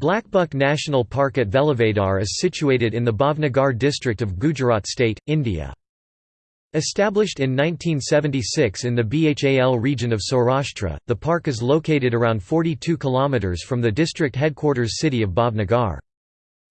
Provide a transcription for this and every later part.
Blackbuck National Park at Velavadar is situated in the Bhavnagar district of Gujarat state, India. Established in 1976 in the Bhal region of Saurashtra, the park is located around 42 km from the district headquarters city of Bhavnagar.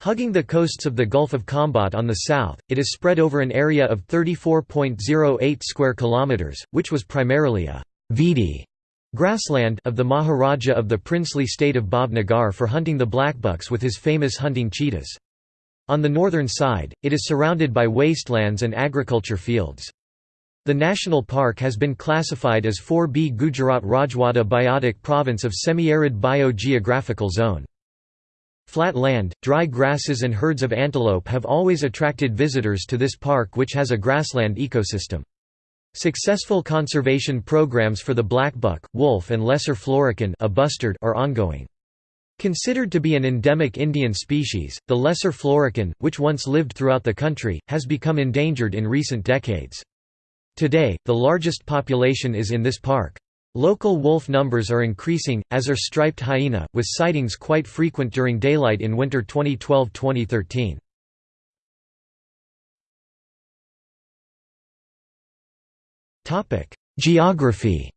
Hugging the coasts of the Gulf of Khambhat on the south, it is spread over an area of 34.08 square kilometers, which was primarily a Vidi grassland of the Maharaja of the princely state of Bhavnagar for hunting the blackbucks with his famous hunting cheetahs. On the northern side, it is surrounded by wastelands and agriculture fields. The national park has been classified as 4B Gujarat Rajwada Biotic Province of Semi-Arid Biogeographical Zone. Flat land, dry grasses and herds of antelope have always attracted visitors to this park which has a grassland ecosystem. Successful conservation programs for the blackbuck, wolf and lesser florican a bustard are ongoing. Considered to be an endemic Indian species, the lesser florican, which once lived throughout the country, has become endangered in recent decades. Today, the largest population is in this park. Local wolf numbers are increasing, as are striped hyena, with sightings quite frequent during daylight in winter 2012–2013. Geography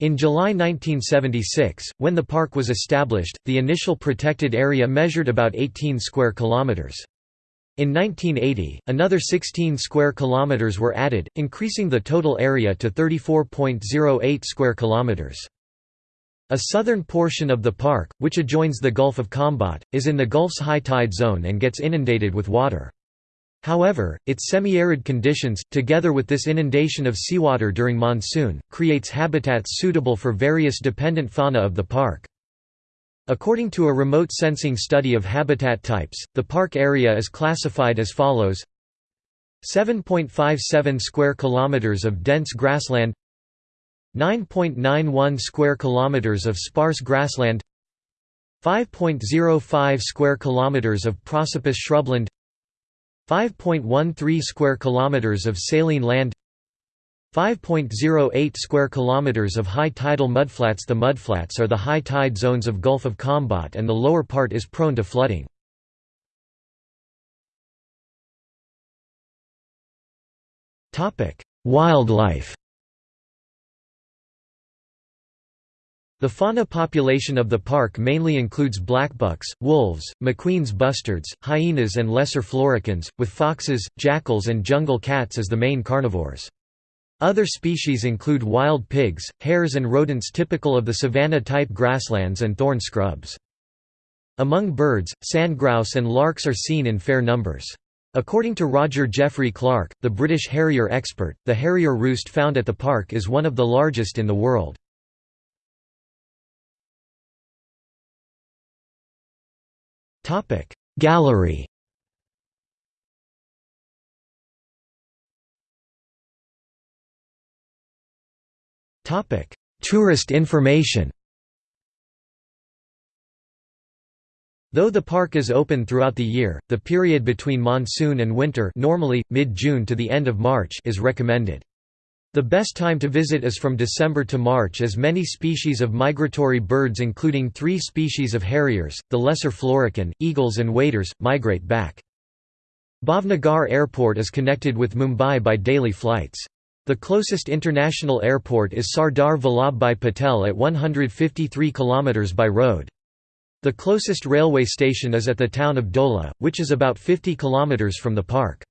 In July 1976, when the park was established, the initial protected area measured about 18 square kilometers. In 1980, another 16 square kilometers were added, increasing the total area to 34.08 square kilometers. A southern portion of the park, which adjoins the Gulf of Khambhat, is in the Gulf's high tide zone and gets inundated with water. However, its semi-arid conditions, together with this inundation of seawater during monsoon, creates habitats suitable for various dependent fauna of the park. According to a remote sensing study of habitat types, the park area is classified as follows. 7.57 square kilometers of dense grassland. 9.91 square kilometers of sparse grassland. 5.05 square kilometers of prosopis shrubland 5.13 square kilometers of saline land 5.08 square kilometers of high tidal mudflats The mudflats are the high tide zones of Gulf of Khambhat and the lower part is prone to flooding. Wildlife The fauna population of the park mainly includes blackbucks, wolves, McQueen's bustards, hyenas and lesser floricans, with foxes, jackals and jungle cats as the main carnivores. Other species include wild pigs, hares and rodents typical of the savanna-type grasslands and thorn scrubs. Among birds, sandgrouse and larks are seen in fair numbers. According to Roger Jeffrey Clark, the British harrier expert, the harrier roost found at the park is one of the largest in the world. Gallery. Tourist information. Though the park is open throughout the year, the period between monsoon and winter normally, mid-June to the end of March is recommended. The best time to visit is from December to March as many species of migratory birds including three species of harriers, the lesser florican, eagles and waders, migrate back. Bhavnagar Airport is connected with Mumbai by daily flights. The closest international airport is Sardar Vallabhbhai Patel at 153 km by road. The closest railway station is at the town of Dhola, which is about 50 km from the park.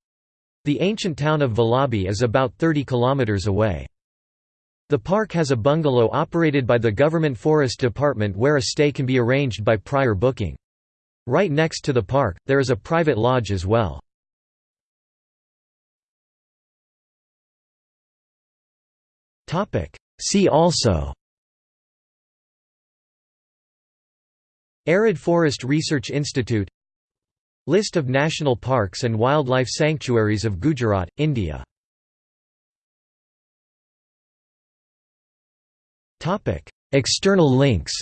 The ancient town of Vallabhi is about 30 km away. The park has a bungalow operated by the Government Forest Department where a stay can be arranged by prior booking. Right next to the park, there is a private lodge as well. See also Arid Forest Research Institute List of national parks and wildlife sanctuaries of Gujarat, India. External links.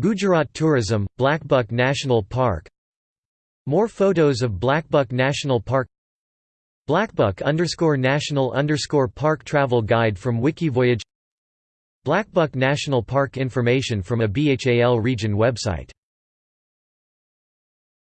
Gujarat Tourism, Blackbuck National Park. More photos of Blackbuck National Park. Blackbuck underscore national underscore park travel guide from Wikivoyage Blackbuck National Park information from a BHAL region website